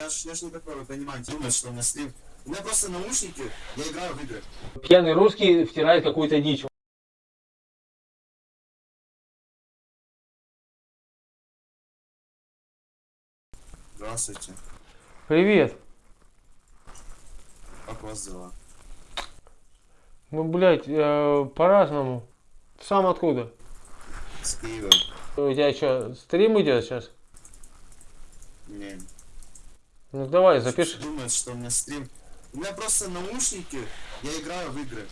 Я ж, я ж не такой, вы понимаете, думаю, что у меня стрим. У меня просто наушники, я играю в игры. Пьяный русский втирает какую-то дичь. Здравствуйте. Привет. Как у вас дела? Ну, блядь, э, по-разному. Сам откуда? С Киева? У тебя что, стрим идет сейчас? Не. Ну давай, запиши. Думает, что у меня стрим. У меня просто наушники, я играю в игры.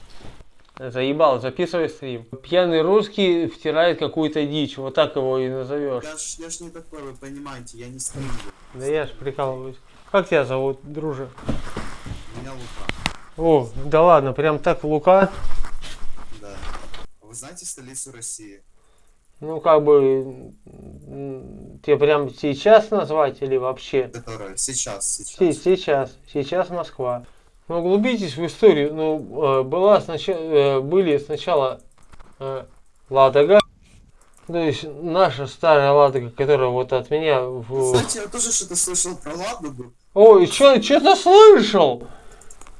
Заебал, записывай стрим. Пьяный русский втирает какую-то дичь. Вот так его и назовешь. Я ж, я ж не такой, вы понимаете, я не стримлю. Да я ж прикалываюсь. Как тебя зовут, друже? Меня Лука. О, да ладно, прям так Лука. Да. Вы знаете столицу России? Ну, как бы, тебе прям сейчас назвать или вообще? Которая сейчас, Се- сейчас. Сейчас, сейчас Москва. Ну, углубитесь в историю. Ну, э, была сначала, были сначала э, Ладога, то есть наша старая Ладога, которая вот от меня в... Знаете, я тоже что-то слышал про Ладогу. Ой, что, что-то слышал?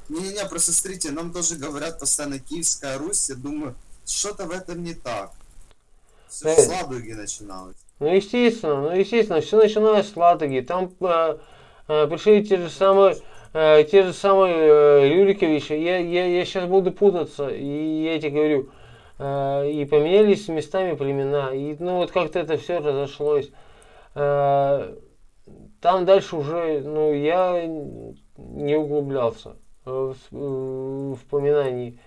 Не-не-не, просто смотрите, нам тоже говорят постоянно Киевская Русь, я думаю, что-то в этом не так. Все Э. с Ладоги начиналось. Ну, естественно, ну, естественно, все начиналось с Ладоги. Там э, э, пришли те же самые, э, те же самые э, Рюриковичи. Я, я, я сейчас буду путаться, и я тебе говорю. Э, и поменялись местами племена. И ну вот как-то это все разошлось. Э, там дальше уже, ну, я не углублялся в, в упоминании.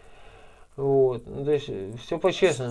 Вот. Ну, то есть все по-честному.